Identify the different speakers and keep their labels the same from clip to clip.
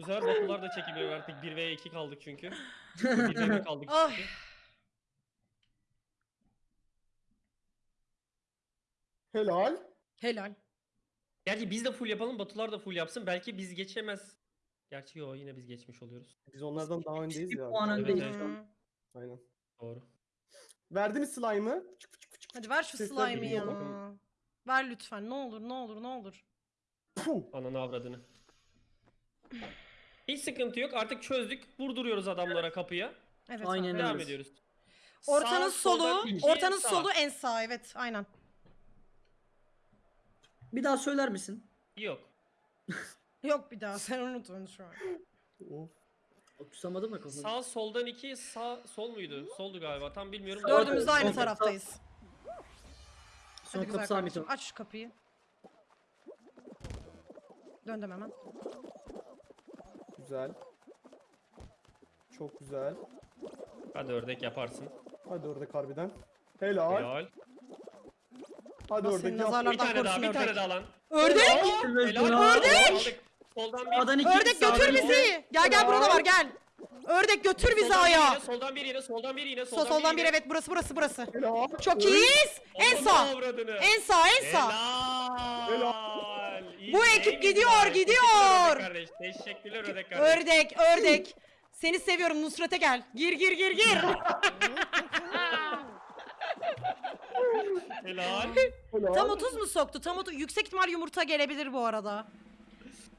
Speaker 1: Bu sefer Batular da çekiliyor artık 1 ve 2 kaldık çünkü. 1 ve 1 kaldık
Speaker 2: Ay.
Speaker 1: çünkü.
Speaker 3: Helal.
Speaker 2: Helal.
Speaker 1: Gerçi biz de full yapalım Batular da full yapsın. Belki biz geçemez. Gerçi yo yine biz geçmiş oluyoruz.
Speaker 3: Biz onlardan daha öndeyiz ya.
Speaker 4: puan
Speaker 1: Evet,
Speaker 4: öndeyiz
Speaker 1: evet.
Speaker 2: Hı.
Speaker 3: Aynen.
Speaker 1: Doğru.
Speaker 3: Verdi mi slime'ı?
Speaker 2: Hadi ver şu
Speaker 3: Sesler
Speaker 2: slime'ı ya.
Speaker 1: bakın.
Speaker 2: Ver lütfen. Ne olur ne olur ne olur.
Speaker 3: Puh.
Speaker 1: Ananı avradını. Hiç sıkıntı yok. Artık çözdük. Vurduruyoruz adamlara kapıya.
Speaker 2: Evet
Speaker 4: Aynen
Speaker 2: abi.
Speaker 4: öyle.
Speaker 1: Devam ediyoruz.
Speaker 2: Ortanın
Speaker 1: Sağ, soldan
Speaker 2: solu,
Speaker 1: iki,
Speaker 2: ortanın
Speaker 1: sağ.
Speaker 2: solu en sağ evet aynen.
Speaker 4: Bir daha söyler misin?
Speaker 1: Yok.
Speaker 2: Yok bir daha sen unut onu şu an.
Speaker 3: Of.
Speaker 4: Tutamadım da kafamı.
Speaker 1: Sağ soldan iki, sağ sol muydu? Soldu galiba. Tam bilmiyorum.
Speaker 2: Dördümüz de aynı taraftayız.
Speaker 4: Son
Speaker 2: Hadi güzel
Speaker 4: kapı
Speaker 2: kardeşim
Speaker 4: mito.
Speaker 2: aç şu kapıyı. Döndüm hemen.
Speaker 3: Güzel. Çok güzel.
Speaker 1: Hadi ördek yaparsın.
Speaker 3: Hadi ördek harbiden. Helal.
Speaker 1: Helal.
Speaker 3: Hadi
Speaker 2: Allah
Speaker 3: ördek yap.
Speaker 2: nazarlardan
Speaker 1: Bir tane daha,
Speaker 2: korusun
Speaker 1: bir tane
Speaker 2: ördek.
Speaker 1: daha lan.
Speaker 2: Ördek!
Speaker 1: Helal.
Speaker 4: Ördek!
Speaker 1: Aldık. Soldan bir.
Speaker 4: İki,
Speaker 2: Ördek
Speaker 4: sağdan
Speaker 2: götür
Speaker 4: iki.
Speaker 2: bizi. Gel gel burada var gel. Ördek götür bizi
Speaker 1: Soldan bir
Speaker 2: aya.
Speaker 1: yine, Soldan bir yine, soldan bir yine,
Speaker 2: Sol soldan bir
Speaker 1: yine.
Speaker 2: evet burası burası burası.
Speaker 3: Helal.
Speaker 2: Çok iyiyiz. En sağ. En sağ en sağ.
Speaker 1: Helal.
Speaker 2: Bu ekip gidiyor, gidiyor.
Speaker 1: kardeş. Teşekkürler ördek kardeş.
Speaker 2: Ördek ördek. Seni seviyorum Nusret'e gel. Gir gir gir gir.
Speaker 1: Helal.
Speaker 2: Tam 30 mu soktu? Tam 30. Yüksek ihtimal yumurta gelebilir bu arada.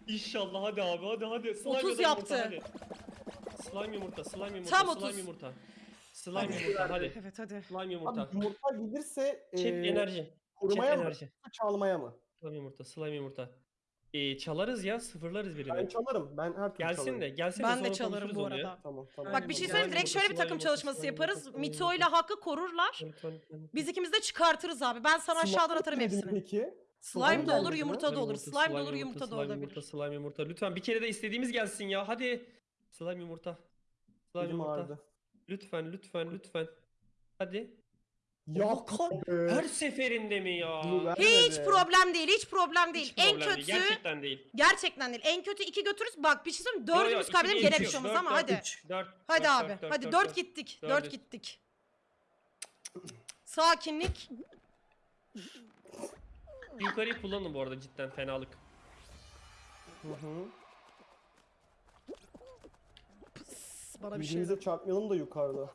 Speaker 1: İnşallah hadi abi hadi hadi. Slime
Speaker 2: 30
Speaker 1: ya da
Speaker 2: yaptı.
Speaker 1: Yumurta, hadi. Slime yumurta, slime yumurta,
Speaker 2: Tam
Speaker 1: slime
Speaker 2: 30.
Speaker 1: yumurta. Slime
Speaker 2: Hadi.
Speaker 1: yumurta hadi.
Speaker 2: Evet hadi.
Speaker 1: Slime yumurta.
Speaker 3: Abi yumurta gelirse
Speaker 1: Çift
Speaker 3: eee,
Speaker 1: enerji. Çift
Speaker 3: kurumaya mı?
Speaker 1: enerji.
Speaker 3: Çalmaya mı?
Speaker 1: Slime yumurta, slime yumurta. Ee, çalarız ya, sıfırlarız birini.
Speaker 3: Ben çalarım. Ben her türlü
Speaker 1: Gelsin
Speaker 3: çalarım.
Speaker 1: de, gelsin de
Speaker 2: Ben
Speaker 1: sonra
Speaker 2: de çalarım
Speaker 1: konuşuruz
Speaker 2: bu
Speaker 1: onu ya.
Speaker 2: arada.
Speaker 3: Tamam tamam.
Speaker 2: Bak bir şey söyleyeyim direkt şöyle bir takım çalışması yaparız. Mito ile. Hakkı korurlar. Biz ikimiz de çıkartırız abi. Ben sana aşağıdan atarım
Speaker 3: Slime
Speaker 2: hepsini.
Speaker 3: Peki.
Speaker 2: Slime de olur, yumurta da olur. Slime de olur, yumurta da
Speaker 1: slime
Speaker 2: olabilir.
Speaker 1: Yumurta, slime yumurta. Lütfen bir kere de istediğimiz gelsin ya. Hadi. Slime yumurta. Slime
Speaker 3: Elim
Speaker 1: yumurta.
Speaker 3: ağrıdı.
Speaker 1: Lütfen, lütfen, lütfen. Hadi.
Speaker 3: Yok.
Speaker 1: Her seferinde mi ya?
Speaker 2: Hiç problem değil, hiç problem değil.
Speaker 1: Hiç
Speaker 2: en
Speaker 1: problem
Speaker 2: kötü
Speaker 1: değil, Gerçekten değil.
Speaker 2: gerçekten değil. En kötü iki götürürüz. Bak bir şey söyleyeyim. Dördümüz
Speaker 1: iki değil,
Speaker 2: gene bir şey olmaz
Speaker 1: Dört,
Speaker 2: ama
Speaker 1: dört,
Speaker 2: hadi.
Speaker 1: üç, dört,
Speaker 2: Hadi
Speaker 1: dört,
Speaker 2: abi.
Speaker 1: dört, dört,
Speaker 2: hadi
Speaker 1: dört,
Speaker 2: dört
Speaker 1: dört.
Speaker 2: gittik.
Speaker 1: Dördüz.
Speaker 2: Dört gittik. Sakinlik.
Speaker 1: Yukarıyı kullanın bu arada cidden fenalık.
Speaker 3: Hı hı.
Speaker 2: Pıs, Bana bir şey.
Speaker 3: Birbirimize çarpmayalım da yukarıda.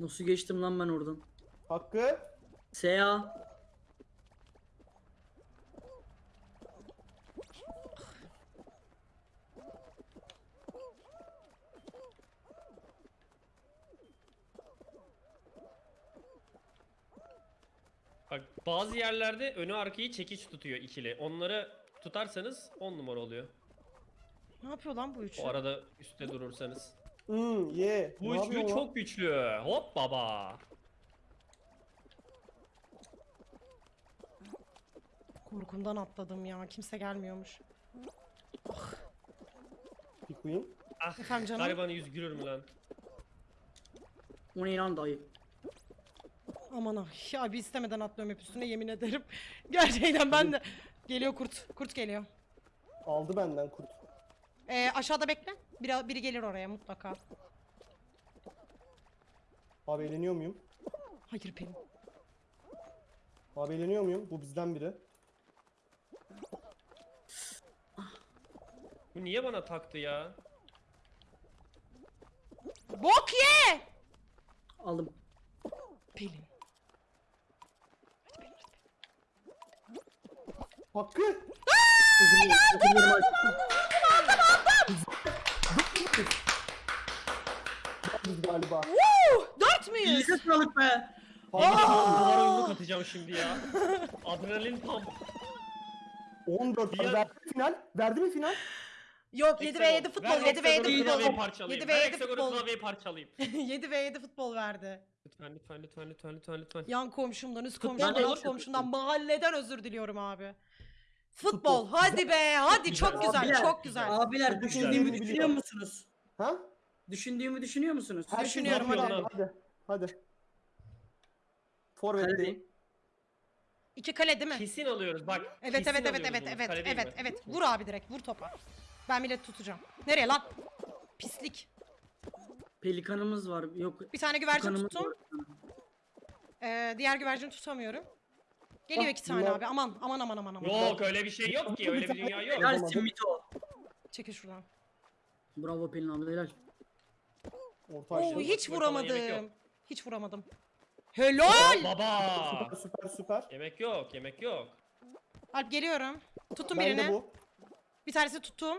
Speaker 4: Nasıl geçtim lan ben oradan?
Speaker 3: Hakkı.
Speaker 4: Seya.
Speaker 1: Bak bazı yerlerde önü arkayı çekiç tutuyor ikili. Onları tutarsanız 10 numara oluyor.
Speaker 2: Ne yapıyor lan bu üçü?
Speaker 1: O arada üstte durursanız.
Speaker 3: Hmm, ye.
Speaker 1: Bu
Speaker 3: Ne
Speaker 1: üçlü
Speaker 3: yapıyor
Speaker 1: çok güçlü. Hop baba.
Speaker 2: Korkumdan atladım ya. Kimse gelmiyormuş.
Speaker 3: Bir queen.
Speaker 1: Ah
Speaker 2: Efendim canım?
Speaker 1: garibanı yüz gülür mü lan?
Speaker 4: O ne lan dayı?
Speaker 2: Aman ah. Ya bir istemeden atlıyorum hep üstüne yemin ederim. Gerçekten ben de. Geliyor kurt. Kurt geliyor.
Speaker 3: Aldı benden kurt.
Speaker 2: Ee, aşağıda bekle. Biri, biri gelir oraya mutlaka.
Speaker 3: Abi eğleniyor muyum?
Speaker 2: Hayır Pelin.
Speaker 3: Abi eğleniyor muyum? Bu bizden biri.
Speaker 1: Bu niye bana taktı ya?
Speaker 2: Bok ye!
Speaker 4: Aldım.
Speaker 2: Pelin.
Speaker 3: Hakkı.
Speaker 4: Özür dilerim, özür dilerim aşkım.
Speaker 3: Biz galiba.
Speaker 2: Uh, dört müyüz?
Speaker 4: İyice sağlık be.
Speaker 3: Hakkı.
Speaker 1: Duvar oyunu katacağım şimdi ya. Adrenalin pump.
Speaker 3: 14.
Speaker 1: Diğer-
Speaker 3: Verdi mi final? Verdi mi final?
Speaker 2: Yok 7 ve 7 futbol. 7 ve 7
Speaker 1: Hexagon'u klavyeyi
Speaker 2: futbol.
Speaker 1: parçalayayım.
Speaker 2: 7 ve
Speaker 1: Ben
Speaker 2: 7
Speaker 1: Hexagon'u
Speaker 2: futbol.
Speaker 1: klavyeyi parçalayayım.
Speaker 2: 7 ve 7 futbol verdi.
Speaker 1: Lütfen lütfen lütfen lütfen lütfen lütfen.
Speaker 2: Yan komşumdan, üst komşumdan, alt komşumdan, mahalleden özür diliyorum abi. Futbol. Hadi be. Hadi çok güzel.
Speaker 4: Abiler,
Speaker 2: Çok güzel.
Speaker 4: Abiler düşündüğümü düşünüyor musunuz?
Speaker 3: Ha?
Speaker 4: Düşündüğümü düşünüyor musunuz?
Speaker 3: Her
Speaker 2: Düşünüyorum,
Speaker 3: hadi.
Speaker 1: hadi.
Speaker 3: Hadi. Hadi. Forvet'teyim.
Speaker 2: İki kale değil mi?
Speaker 1: Kesin alıyoruz bak.
Speaker 2: Evet
Speaker 1: kesin
Speaker 2: evet evet
Speaker 1: alıyoruz
Speaker 2: evet
Speaker 1: bunu.
Speaker 2: evet
Speaker 1: Kale değil
Speaker 2: evet
Speaker 1: mi?
Speaker 2: evet. Vur abi direkt vur topa. Ben millet tutacağım. Nereye lan? Pislik.
Speaker 4: Pelikanımız var. Yok.
Speaker 2: Bir tane güvercin
Speaker 4: tukanımız
Speaker 2: tuttum.
Speaker 4: var.
Speaker 2: Ee, diğer güvercini tutamıyorum. Geliyor
Speaker 3: Ah,
Speaker 2: iki tane
Speaker 3: bunlar-
Speaker 2: abi. Aman aman aman aman aman.
Speaker 1: Yok öyle bir şey yok ki. Öyle bir dünya yok.
Speaker 4: Helalsin Mito.
Speaker 2: Çekil şuradan.
Speaker 4: Bravo Pelin abla helal.
Speaker 3: Orta
Speaker 2: Oo
Speaker 3: aşağı.
Speaker 2: hiç
Speaker 1: Bak,
Speaker 2: vuramadım. Hiç vuramadım. Helal.
Speaker 1: Baba.
Speaker 3: Süper süper süper.
Speaker 1: Yemek yok, yemek yok.
Speaker 2: Alp geliyorum. Tuttum
Speaker 3: Ben de
Speaker 2: birini.
Speaker 3: bu.
Speaker 2: Bir tanesi tuttum.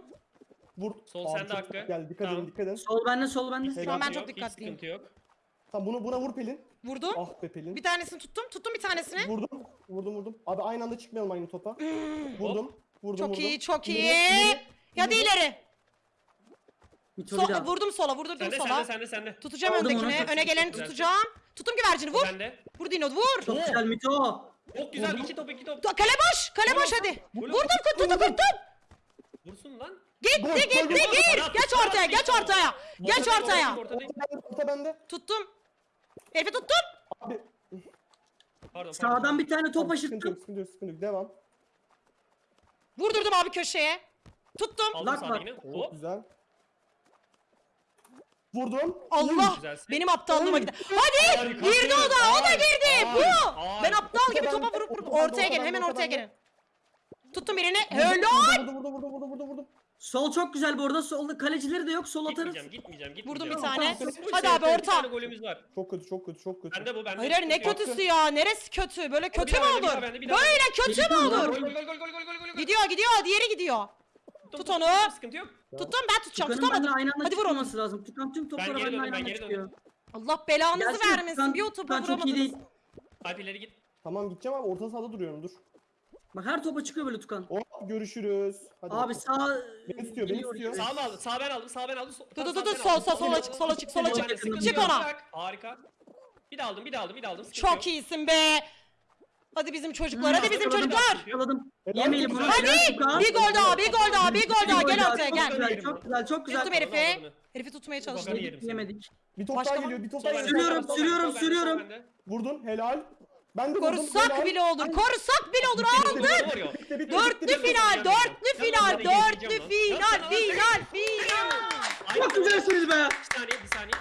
Speaker 3: Vur.
Speaker 1: Sol
Speaker 3: Abi
Speaker 1: sende
Speaker 3: çok
Speaker 1: Hakkı.
Speaker 3: Gel dikkat
Speaker 1: Tamam.
Speaker 3: edin dikkat edin.
Speaker 4: Sol bende sol bende.
Speaker 2: Şu an
Speaker 1: Sıkıntı
Speaker 2: ben
Speaker 1: yok,
Speaker 2: çok
Speaker 1: hiç
Speaker 2: dikkatliyim.
Speaker 1: sıkıntı yok.
Speaker 3: Tamam bunu buna vur Pelin.
Speaker 2: Vurdum.
Speaker 3: Ah be Pelin.
Speaker 2: Bir tanesini tuttum. Tuttum bir tanesini.
Speaker 3: Vurdum. Vurdum vurdum. Abi aynı anda çıkmayalım aynı topa. Vurdum. Vurdum
Speaker 2: Çok
Speaker 3: vurdum.
Speaker 2: iyi, çok iyi.
Speaker 3: İleri, ileri,
Speaker 2: Ya da
Speaker 3: ileri.
Speaker 4: bir daha.
Speaker 2: vurdum sola, vurdurdum
Speaker 1: Sende,
Speaker 2: sola.
Speaker 1: sende, sende, sende.
Speaker 2: Tutacağım
Speaker 4: Aldım
Speaker 2: öndekini.
Speaker 4: onu.
Speaker 2: Öne geleni
Speaker 1: Güzel.
Speaker 2: tutacağım. Tuttum güvercini. Vur.
Speaker 1: Sende.
Speaker 2: Vur Dino vur.
Speaker 4: Çok güzel Mito.
Speaker 1: Çok güzel, iki top, iki top.
Speaker 2: Kale boş. Kale boş hadi.
Speaker 1: Vur.
Speaker 2: Vurdum tuttum tuttum.
Speaker 1: Vursun lan.
Speaker 2: Gitti
Speaker 3: Gol,
Speaker 2: gitti
Speaker 3: gol, gol.
Speaker 2: gir.
Speaker 1: Bana
Speaker 2: Geç ortaya geç
Speaker 1: at.
Speaker 2: ortaya. Geç
Speaker 1: Ortadayım,
Speaker 2: ortaya.
Speaker 1: ortadayım,
Speaker 3: Orta
Speaker 1: ortadayım.
Speaker 3: bende. Orta bende.
Speaker 2: Tuttum. Herifi tuttum.
Speaker 3: Abi.
Speaker 1: Pardon,
Speaker 4: Sağdan
Speaker 1: pardon.
Speaker 4: bir tane top
Speaker 3: sıkıntı
Speaker 4: aşırttım.
Speaker 3: yok sıkıntı yok sıkıntı yok. Devam.
Speaker 2: Vurdurdum abi köşeye. Tuttum.
Speaker 1: Aldım
Speaker 4: Lak
Speaker 1: Hop.
Speaker 3: güzel. Vurdum.
Speaker 2: Allah.
Speaker 1: Güzelsin.
Speaker 2: Benim aptallığıma gitti. Hadi.
Speaker 1: Harika.
Speaker 2: Girdi o da. O da
Speaker 1: Ay,
Speaker 2: girdi.
Speaker 1: ay,
Speaker 2: Bu.
Speaker 1: ay.
Speaker 2: Ben aptal gibi topa vurup vurup ortaya
Speaker 3: orta
Speaker 2: gelin. Hemen
Speaker 3: orta
Speaker 2: ortaya gelin. Tuttum birini.
Speaker 3: Vurdum,
Speaker 2: Helal.
Speaker 3: Vurdum vurdum vurdum vurdum vurdum vurdum.
Speaker 4: Sol çok güzel bu arada. Solda kalecileri de yok. Sol atarız.
Speaker 1: Gitmeyeceğim, gitmeyeceğim, gitmeyeceğim.
Speaker 2: Vurdum bir tane. Hadi
Speaker 1: işte
Speaker 2: abi
Speaker 1: Bir
Speaker 2: orta.
Speaker 1: tane golümüz var.
Speaker 3: Çok kötü çok kötü çok kötü.
Speaker 1: Bende bu, bende.
Speaker 2: Hayır hayır ne kötüsü ya? Neresi kötü? Böyle kötü mü
Speaker 1: daha bende, bir
Speaker 2: olur?
Speaker 1: daha bende, bir daha
Speaker 2: Böyle kötü mü olur?
Speaker 1: Gol, gol, gol, gol, gol, gol, gol, gol.
Speaker 2: Gidiyor gidiyor. Diğeri gidiyor. Tut onu.
Speaker 1: tuttum, Sıkıntı yok.
Speaker 2: Tuttum ben tutacağım.
Speaker 4: Tukanın benimle
Speaker 2: Tutamadım.
Speaker 4: aynı anda
Speaker 2: Hadi vur onu.
Speaker 4: çıkmaması lazım. Tukan tüm
Speaker 1: Ben
Speaker 4: topları
Speaker 1: geri
Speaker 4: benimle
Speaker 1: döndüm,
Speaker 4: aynı
Speaker 1: ben
Speaker 4: anda
Speaker 1: geri
Speaker 4: çıkıyor.
Speaker 2: Allah belanızı
Speaker 4: Gelsin,
Speaker 2: vermesin.
Speaker 4: Tukan-
Speaker 2: Bir o topu
Speaker 4: Tukan çok iyi değil.
Speaker 2: vuramadınız.
Speaker 1: Alp ileri git.
Speaker 3: Tamam gideceğim abi orta sahada duruyorum dur.
Speaker 4: Bak her topa çıkıyor böyle Tukan.
Speaker 3: Hop görüşürüz. Hadi
Speaker 4: Abi
Speaker 3: bakalım.
Speaker 4: sağ...
Speaker 3: Beni tutuyor, beni
Speaker 4: geliyor
Speaker 3: tutuyor.
Speaker 1: Sağ mı aldın? Sağ ben aldım, sağ ben aldım.
Speaker 2: Dur, dur, dur,
Speaker 1: ben
Speaker 2: sol, sol, sola çık, sola çık, sola çık.
Speaker 1: sıkıntı
Speaker 2: Çık
Speaker 1: yok.
Speaker 2: ona.
Speaker 1: Harika. Bir de aldım, bir de aldım, bir de aldım. Sıkıntı
Speaker 2: Çok
Speaker 1: yok.
Speaker 2: iyisin be. Hadi bizim çocuklar, hadi bizim
Speaker 1: yakaladım,
Speaker 2: çocuklar.
Speaker 4: Yakaladım.
Speaker 3: Helal
Speaker 4: Yemeyelim
Speaker 3: olsun.
Speaker 4: bunu.
Speaker 2: Hadi.
Speaker 4: Tukan.
Speaker 2: Bir gol daha, bir gol daha, bir gol daha. Gel ortaya gel.
Speaker 4: Çok güzel, çok güzel, çok güzel.
Speaker 2: Tuttum herifi. Herifi tutmaya çalıştım.
Speaker 4: Yemedik.
Speaker 3: Bir top
Speaker 2: Başka
Speaker 3: daha
Speaker 2: mı?
Speaker 3: geliyor bir top
Speaker 1: Sol
Speaker 3: daha geliyor.
Speaker 4: Sürüyorum,
Speaker 1: sol
Speaker 4: sürüyorum,
Speaker 1: sol bende,
Speaker 4: sürüyorum.
Speaker 1: sol bende.
Speaker 3: Vurdun helal. Ben de.
Speaker 2: Korusak bile olur, korusak bile olur. Aldık. Dörtlü final, dörtlü final, dörtlü final, final, final.
Speaker 4: Çok güzelsiniz be.
Speaker 1: Bir saniye, bir saniye.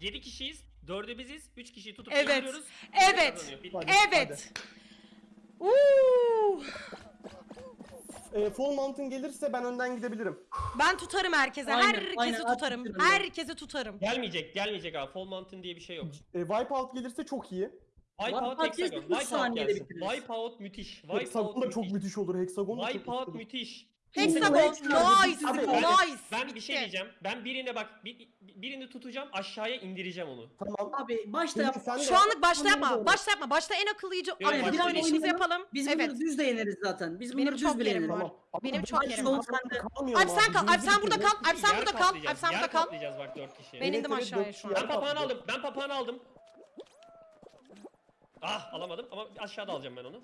Speaker 1: 7 kişiyiz, 4'ü biziz, 3 kişiyi tutup
Speaker 2: Evet,
Speaker 1: indiriyoruz.
Speaker 2: evet.
Speaker 3: Hadi,
Speaker 2: Evet. Uuu.
Speaker 3: Ee, full mountain gelirse ben önden gidebilirim.
Speaker 2: Ben tutarım herkese,
Speaker 4: Aynen,
Speaker 2: herkesi
Speaker 4: aynen,
Speaker 2: tutarım.
Speaker 4: artık tutarım ben.
Speaker 2: Herkesi tutarım.
Speaker 1: Gelmeyecek, gelmeyecek abi. Fall Mountain diye bir şey yok.
Speaker 3: E, Wipeout gelirse çok iyi.
Speaker 1: Wipeout
Speaker 4: Wipeout
Speaker 1: Hexagon.
Speaker 4: üç
Speaker 1: Wipeout
Speaker 4: saniyede
Speaker 1: gelsin.
Speaker 4: bitiririz.
Speaker 1: Wipeout müthiş. Wipeout
Speaker 3: Hexagon da çok
Speaker 1: müthiş.
Speaker 3: olur. Hexagon da çok
Speaker 1: Wipeout
Speaker 3: müthiş olur.
Speaker 1: müthiş.
Speaker 2: Hexagon, nice,
Speaker 3: Abi,
Speaker 1: ben-
Speaker 2: nice.
Speaker 1: Ben bir şey diyeceğim. Ben birine bak, bir, birini tutacağım, aşağıya indireceğim onu.
Speaker 3: Tamam.
Speaker 4: Abi başta yap.
Speaker 3: sen de
Speaker 2: Şu
Speaker 3: yap.
Speaker 2: anlık başta yapma, başta yapma. Başta en akıllıcı
Speaker 1: Yok,
Speaker 2: akıllı
Speaker 1: başta
Speaker 2: oynayışımızı yapalım.
Speaker 4: Biz
Speaker 2: evet.
Speaker 4: bunları düz de yeneriz zaten. Biz
Speaker 2: Benim
Speaker 4: bunları
Speaker 2: çok
Speaker 4: düz bile
Speaker 2: yerim
Speaker 4: yeneriz.
Speaker 2: var.
Speaker 3: Tamam. Ama
Speaker 2: Benim çok yerim
Speaker 4: var.
Speaker 3: an
Speaker 4: Sen
Speaker 2: Alp
Speaker 3: abi,
Speaker 2: kal, Alp sen burada kal, Alp sen
Speaker 1: Yer
Speaker 2: burada kal,
Speaker 1: kaplayacağız,
Speaker 2: Alp sen
Speaker 1: yer
Speaker 2: burada kal.
Speaker 1: kaplayacağız bak 4 kişi.
Speaker 2: Ben
Speaker 3: Evet,
Speaker 2: indim
Speaker 3: evet,
Speaker 2: aşağıya
Speaker 3: dört
Speaker 2: şu
Speaker 3: kişi
Speaker 2: an.
Speaker 1: Ben papağanı aldım. Ben papağanı aldım. Ah alamadım ama aşağıda alacağım ben onu.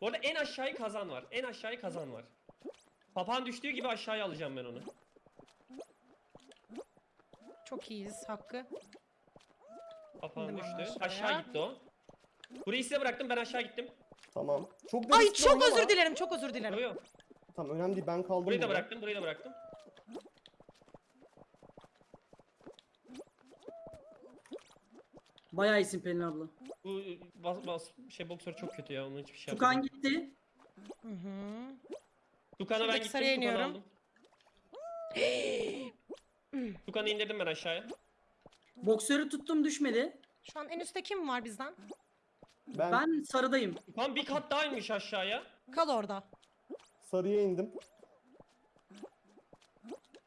Speaker 1: Bu arada en aşağıyı kazan var. En aşağıyı kazan var. Papağan düştüğü gibi aşağıya alacağım ben onu.
Speaker 2: Çok iyiyiz Hakkı.
Speaker 1: Papağan
Speaker 2: İndim ben
Speaker 1: düştü.
Speaker 2: aşağıya.
Speaker 1: Aşağı gitti o. Burayı size bıraktım ben aşağı gittim.
Speaker 3: Tamam. Çok da
Speaker 2: Ay
Speaker 3: riskli
Speaker 2: çok
Speaker 3: oynama.
Speaker 2: özür dilerim, çok özür
Speaker 1: Yok
Speaker 2: dilerim.
Speaker 1: yok.
Speaker 3: Tamam önemli değil ben kaldım
Speaker 1: Burayı da
Speaker 3: burada.
Speaker 1: bıraktım burayı da bıraktım.
Speaker 4: Bayağı iyisin Pelin abla.
Speaker 1: Bu bas, bas, şey boksör çok kötü ya onun hiçbir şey
Speaker 4: Tukan
Speaker 1: yapmadım.
Speaker 4: gitti.
Speaker 2: Hı hı.
Speaker 1: Tukan'a ben
Speaker 2: Şuradaki
Speaker 1: gittim
Speaker 2: sarıya
Speaker 1: Tukan'ı
Speaker 2: iniyorum.
Speaker 1: aldım. Tukan'ı indirdim ben aşağıya.
Speaker 4: Boksörü tuttum düşmedi.
Speaker 2: Şu an en üstte kim var bizden?
Speaker 3: Ben,
Speaker 4: Ben sarıdayım.
Speaker 1: Tukan bir kat daha inmiş aşağıya.
Speaker 2: Kal orada.
Speaker 3: sarıya indim.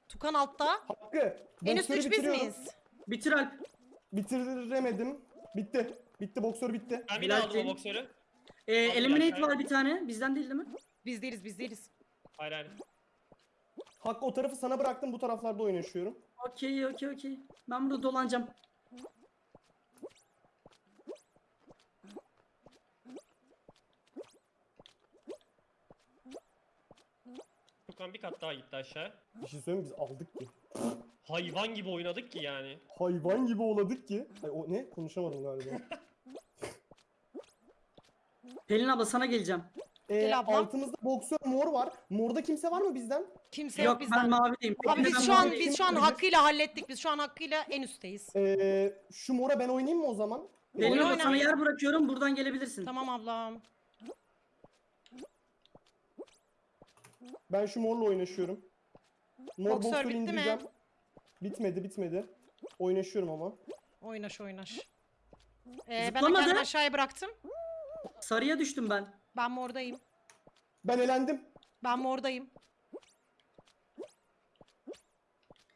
Speaker 2: Tukan altta.
Speaker 3: Hakkı.
Speaker 2: En üstte
Speaker 3: boksörü
Speaker 2: 3 biz
Speaker 3: bitiriyorum.
Speaker 2: miyiz?
Speaker 4: Bitir Alp.
Speaker 3: Bitiremedim. Bitti. Bitti boksör bitti.
Speaker 1: Ben bir daha aldım o boksörü.
Speaker 4: Ee, eliminate var bir tane. Bizden değil değil mi?
Speaker 2: Biz değiliz, biz değiliz.
Speaker 1: Hayır hayır.
Speaker 3: Hakkı o tarafı sana bıraktım bu taraflarda oynaşıyorum.
Speaker 4: Okey okey okey. Ben burada dolanacağım.
Speaker 1: Tukan bir kat daha gitti aşağı.
Speaker 3: Bir şey söyleyeyim mi? biz aldık ki.
Speaker 1: Hayvan gibi oynadık ki yani.
Speaker 3: Hayvan gibi oladık ki. Ay, o ne? Konuşamadım galiba.
Speaker 4: Pelin abla sana geleceğim.
Speaker 3: Ee,
Speaker 2: Gel
Speaker 3: altımızda boksör mor var. Morda kimse var mı bizden?
Speaker 2: Kimse
Speaker 4: Yok
Speaker 2: yok
Speaker 4: ben
Speaker 2: bizden.
Speaker 4: mavideyim.
Speaker 2: Abi
Speaker 4: ben
Speaker 2: biz şu an
Speaker 4: mavideyim.
Speaker 2: biz şu an hakkıyla hallettik. Biz şu an hakkıyla en üstteyiz.
Speaker 3: Ee, şu mora ben oynayayım mı o zaman?
Speaker 4: Pelin abla sana yer bırakıyorum buradan gelebilirsin.
Speaker 2: Tamam ablam.
Speaker 3: Ben şu morla oynaşıyorum. Mor
Speaker 2: Boksör
Speaker 3: boksör
Speaker 2: bitti mi?
Speaker 3: indireceğim. Bitmedi bitmedi. Oynaşıyorum ama.
Speaker 2: Oynaş oynaş. Ee, ben
Speaker 4: Zıplamadı.
Speaker 2: kendimi aşağıya bıraktım.
Speaker 4: Sarıya düştüm ben.
Speaker 2: Ben mordayım.
Speaker 3: Ben elendim.
Speaker 2: Ben mordayım.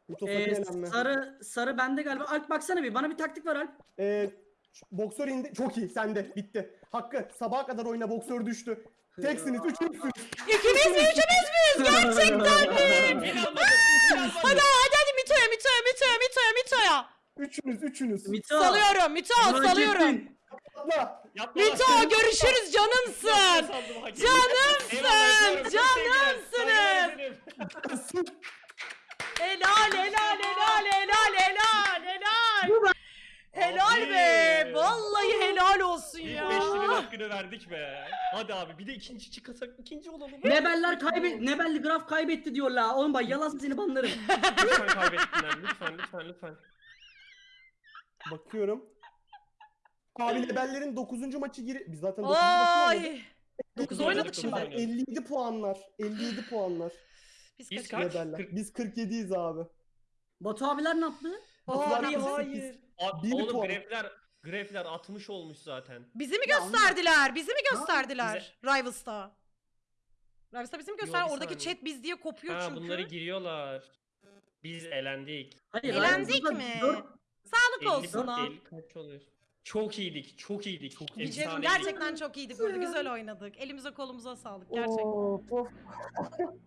Speaker 3: Mito
Speaker 4: Ee,
Speaker 3: elenme.
Speaker 4: sarı sarı bende galiba. Alp baksana bir bana bir taktik ver Alp.
Speaker 3: Ee, boksör indi. Çok iyi sende. Bitti. Hakkı sabaha kadar oyna boksör düştü. Teksiniz, üçünüzsünüz.
Speaker 2: İkimiz mi üçümüz müyüz? Gerçekten mi? Hadi hadi Mito'ya Mito'ya Mito'ya Mito'ya Mito'ya.
Speaker 3: Üçünüz, üçünüz.
Speaker 4: Mito.
Speaker 2: Salıyorum Mito
Speaker 4: hak
Speaker 2: salıyorum.
Speaker 4: ettin.
Speaker 3: Atla.
Speaker 1: Yapma
Speaker 2: Mito görüşürüz canımsın.
Speaker 1: Saldım, hak ettim.
Speaker 2: Canımsın,
Speaker 1: Eyvallah. Çok
Speaker 2: canımsınız.
Speaker 1: Saygılar ederim.
Speaker 2: Helal helal helal helal helal helal. Helal be.
Speaker 1: Abi.
Speaker 2: Vallahi helal olsun
Speaker 1: İlk
Speaker 2: ya.
Speaker 1: beşlinin hakkını verdik be. Hadi abi bir de ikinci çıkarsak ikinci olalım.
Speaker 4: Nebeller kaybet Nebelli graf kaybetti diyorlar. Oğlum bak yalan seni banlarım.
Speaker 1: lütfen kaybetsinler. Lütfen lütfen lütfen.
Speaker 3: Bakıyorum. Abi Lebellerin 9. maçı gir. Biz zaten 9. maçı oynadık.
Speaker 2: Ay. 9
Speaker 1: Dokuz
Speaker 2: oynadık şimdi.
Speaker 1: dokuz oynadık.
Speaker 3: 57 puanlar. 57 puanlar.
Speaker 2: Biz
Speaker 1: Biz
Speaker 2: kaç?
Speaker 1: kaç?
Speaker 3: Lebeller.
Speaker 1: Kırk-
Speaker 3: Biz 47'yiz abi.
Speaker 4: Batu abiler ne yaptı?
Speaker 3: Batular
Speaker 2: Hayır
Speaker 3: bizi
Speaker 2: hayır.
Speaker 1: A-
Speaker 3: Bir
Speaker 1: Oğlum
Speaker 3: puan.
Speaker 1: grefler grefler 60 olmuş zaten.
Speaker 2: Bizi mi gösterdiler? Bizi mi gösterdiler? Rivals'ta. Rivals'ta bizi mi gösterdiler?
Speaker 1: bir
Speaker 2: Oradaki
Speaker 1: saniye.
Speaker 2: chat biz diye kopuyor
Speaker 1: Ha
Speaker 2: çünkü.
Speaker 1: bunları giriyorlar. Biz elendik.
Speaker 4: Hayır,
Speaker 2: Eğlendik mi?
Speaker 4: dört-
Speaker 2: Sağlık
Speaker 1: 50,
Speaker 2: olsun ha.
Speaker 1: 50 kaç oluyor? Çok iyiydik, çok iyiydik. Çok
Speaker 2: diyeyim, gerçekten çok iyiydik burada. Güzel oynadık. Elimize kolumuza sağlık gerçekten.
Speaker 3: Of, of.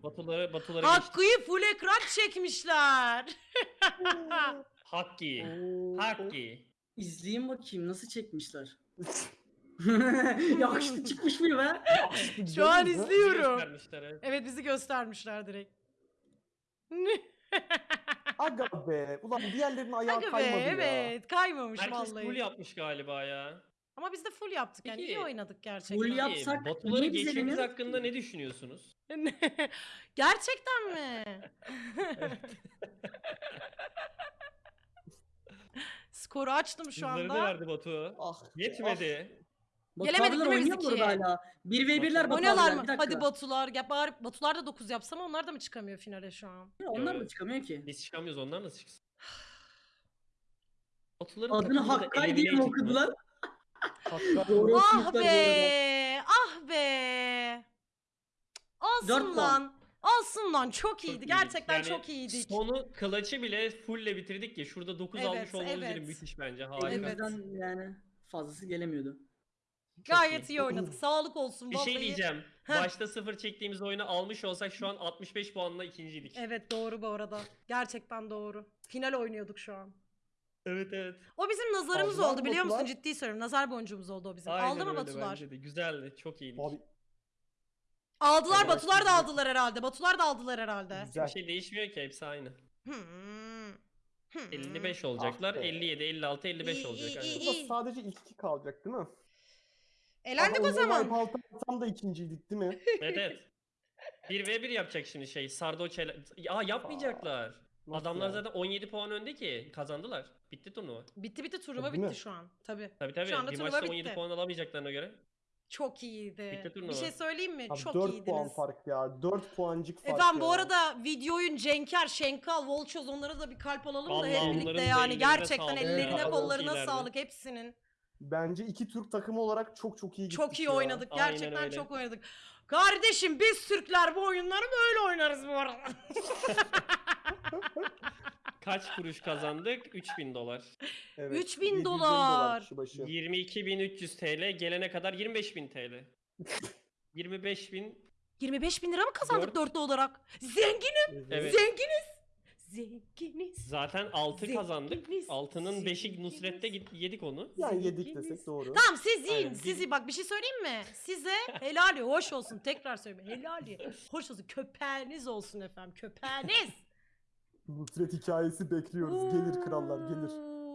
Speaker 1: Batuları, batuları geçtik.
Speaker 2: Hakkı'yı full ekran çekmişler.
Speaker 1: Hakki.
Speaker 3: Oo,
Speaker 1: Hakki.
Speaker 4: İzleyeyim bakayım nasıl çekmişler. Yakışıklı çıkmış mı be?
Speaker 2: Şu an izliyorum.
Speaker 1: Göstermişler, evet.
Speaker 2: Evet bizi göstermişler direkt.
Speaker 3: Aga be. Ulan diğerlerinin ayağı
Speaker 2: Aga be
Speaker 3: kaymadı ya.
Speaker 2: evet kaymamış
Speaker 1: Herkes
Speaker 2: vallahi.
Speaker 1: full yapmış galiba ya.
Speaker 2: Ama biz de full yaptık yani
Speaker 1: Peki,
Speaker 2: iyi oynadık gerçekten.
Speaker 4: full
Speaker 1: Peki,
Speaker 4: Yapsak
Speaker 1: Batuları
Speaker 4: niye biz
Speaker 1: geçmemiz
Speaker 4: eleniyoruz
Speaker 1: hakkında ne düşünüyorsunuz?
Speaker 2: gerçekten mi? Skoru açtım şu
Speaker 1: Kızları da
Speaker 2: anda.
Speaker 1: verdi Batu.
Speaker 3: Ah.
Speaker 1: Yetmedi.
Speaker 2: Gelemedik değil mi biz
Speaker 4: oynuyor mu
Speaker 2: ikiye?
Speaker 4: orada hala? 1v1'ler Batu
Speaker 2: Oynuyorlar
Speaker 4: abiler.
Speaker 2: mı?
Speaker 4: Bir dakika.
Speaker 2: Hadi Batular. Ya bari Batular da 9 yapsam onlar da mı çıkamıyor finale şu an?
Speaker 4: Ya Onlar da
Speaker 1: Evet.
Speaker 4: çıkamıyor ki.
Speaker 1: Biz çıkamıyoruz onlar nasıl çıksın? Batuların
Speaker 4: Adını
Speaker 1: takımı da
Speaker 4: Hakkay diye mi
Speaker 1: mı?
Speaker 4: okudular? Doğru
Speaker 2: Ah
Speaker 4: okumuşlar bu arada.
Speaker 2: be! Ah be! Olsun
Speaker 4: Dört puan.
Speaker 2: lan. Olsun lan. Çok iyiydi.
Speaker 1: iyiydik.
Speaker 2: Gerçekten
Speaker 1: Yani
Speaker 2: çok iyiydik.
Speaker 1: Sonu kılıçı bile fullle bitirdik ya. Şurada 9
Speaker 2: Evet,
Speaker 1: almış olmamız bile
Speaker 2: evet.
Speaker 1: müthiş bence. Harika.
Speaker 2: Evet.
Speaker 4: Elimizden yani fazlası gelemiyordu.
Speaker 2: Gayet
Speaker 1: iyi.
Speaker 2: iyi oynadık. Sağlık olsun.
Speaker 1: Bir şey
Speaker 2: vallahi.
Speaker 1: diyeceğim.
Speaker 2: Heh.
Speaker 1: Başta sıfır çektiğimiz oyunu almış olsak şu an 65 puanla ikinciydik.
Speaker 2: Evet doğru bu arada. Gerçekten doğru. Final oynuyorduk şu an.
Speaker 1: evet. evet.
Speaker 2: O bizim nazarımız
Speaker 3: Aldılar
Speaker 2: oldu
Speaker 3: mı
Speaker 2: biliyor musun?
Speaker 3: Batular?
Speaker 2: Ciddi söylüyorum. Nazar boncuğumuz oldu o bizim.
Speaker 1: Aynen
Speaker 2: Aldı mı
Speaker 1: öyle
Speaker 2: Batular?
Speaker 1: bence de. Güzeldi. Çok iyiydik.
Speaker 3: Abi
Speaker 2: Aldılar.
Speaker 3: Evet,
Speaker 2: Batular da
Speaker 3: güzel.
Speaker 2: aldılar herhalde. Batular da aldılar herhalde.
Speaker 3: güzel.
Speaker 1: Bir şey değişmiyor ki hepsi aynı.
Speaker 2: Hmm. Hmm.
Speaker 1: 55 olacaklar.
Speaker 3: Ah be.
Speaker 1: 57, 56, 55
Speaker 2: İyi,
Speaker 1: olacak.
Speaker 2: iyi,
Speaker 1: aynen.
Speaker 2: iyi.
Speaker 3: Burada sadece ilk iki kalacak değil mi?
Speaker 2: Elendik
Speaker 3: Aha,
Speaker 2: o zaman.
Speaker 3: Out'u atsam da ikinciydik değil mi?
Speaker 1: Evet evet. 1 ve 1 yapacak şimdi şey. Sardo Çele... Aa yapmayacaklar.
Speaker 3: Nasıl
Speaker 1: Adamlar
Speaker 3: ya?
Speaker 1: zaten 17 puan önde ki. Kazandılar. Bitti turnuva.
Speaker 2: Bitti bitti turnuva
Speaker 3: Değil mi?
Speaker 2: bitti şu an. Tabii.
Speaker 1: Tabii tabii.
Speaker 2: Şu anda
Speaker 1: bir
Speaker 2: turnuva
Speaker 1: maçta
Speaker 2: bitti.
Speaker 1: 17 puan alamayacaklarına göre.
Speaker 2: Çok iyiydi.
Speaker 1: Bitti turnuva.
Speaker 2: Bir şey söyleyeyim mi?
Speaker 3: Abi
Speaker 2: Çok
Speaker 3: 4
Speaker 2: iyiydiniz.
Speaker 3: puan fark ya. 4 puancık fark
Speaker 2: Efendim bu
Speaker 3: ya.
Speaker 2: arada videoyun Cenker, Şenkal, Volçoz onlara da bir kalp alalım da hep birlikte yani. Gerçekten
Speaker 1: sağlık.
Speaker 2: ellerine
Speaker 3: Evet.
Speaker 2: kollarına sağlık hepsinin.
Speaker 3: Bence iki Türk takımı olarak çok çok iyi gittik
Speaker 2: Çok iyi
Speaker 3: ya.
Speaker 2: oynadık.
Speaker 1: Aynen
Speaker 2: Gerçekten
Speaker 1: öyle.
Speaker 2: çok oynadık. Kardeşim biz Türkler bu oyunları böyle oynarız bu arada.
Speaker 1: Kaç kuruş kazandık? 3000 dolar.
Speaker 3: Evet,
Speaker 2: 3000
Speaker 3: 750
Speaker 2: dolar.
Speaker 3: kişi başı.
Speaker 1: 22.300 TL gelene kadar 25.000 TL. 25.000
Speaker 2: 25 bin lira mı kazandık
Speaker 1: Dört.
Speaker 2: dörtlü olarak? Zengin,
Speaker 1: Evet.
Speaker 2: zenginiz. Zenginiz.
Speaker 1: zaten 6 kazandık.
Speaker 2: Zenginiz,
Speaker 1: 6'nın 5'i
Speaker 2: zenginiz.
Speaker 1: Nusret'te git- yedik onu.
Speaker 3: Yani yedik desek doğru.
Speaker 2: Tamam siz yiyin.
Speaker 1: Aynen,
Speaker 2: Siz yiyin. Bak bir şey söyleyeyim mi? Size helali hoş olsun. Tekrar söyleyeyim. Helali hoş olsun. Köpeğiniz olsun efendim. Köpeğiniz.
Speaker 3: Nusret hikayesi bekliyoruz. Gelir krallar gelir.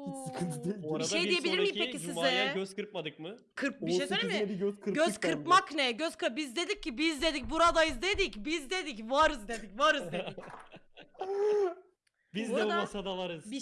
Speaker 3: Hiç sıkıntı değil.
Speaker 1: Bu arada
Speaker 2: şey
Speaker 1: bir
Speaker 2: diyebilir miyim
Speaker 1: sonraki
Speaker 2: peki
Speaker 1: Cuma'ya
Speaker 2: size?
Speaker 1: göz kırpmadık mı?
Speaker 2: Kırp bir şey söyleyeyim
Speaker 3: 18'ine
Speaker 2: mi?
Speaker 3: bir göz kırptık
Speaker 2: Göz
Speaker 3: bence.
Speaker 2: kırpmak ne? Göz kırp biz dedik ki biz dedik buradayız dedik. Biz dedik varız dedik varız dedik.
Speaker 1: Biz de bu
Speaker 2: arada
Speaker 1: masada varız.
Speaker 2: Bir